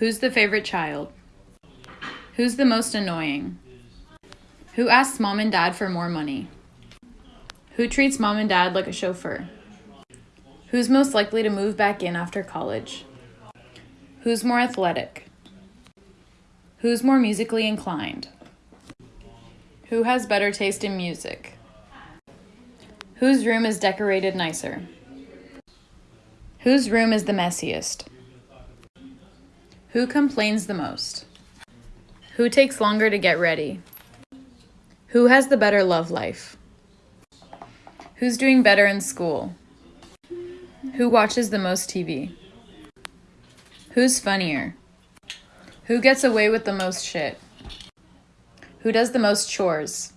Who's the favorite child? Who's the most annoying? Who asks mom and dad for more money? Who treats mom and dad like a chauffeur? Who's most likely to move back in after college? Who's more athletic? Who's more musically inclined? Who has better taste in music? Whose room is decorated nicer? Whose room is the messiest? Who complains the most? Who takes longer to get ready? Who has the better love life? Who's doing better in school? Who watches the most TV? Who's funnier? Who gets away with the most shit? Who does the most chores?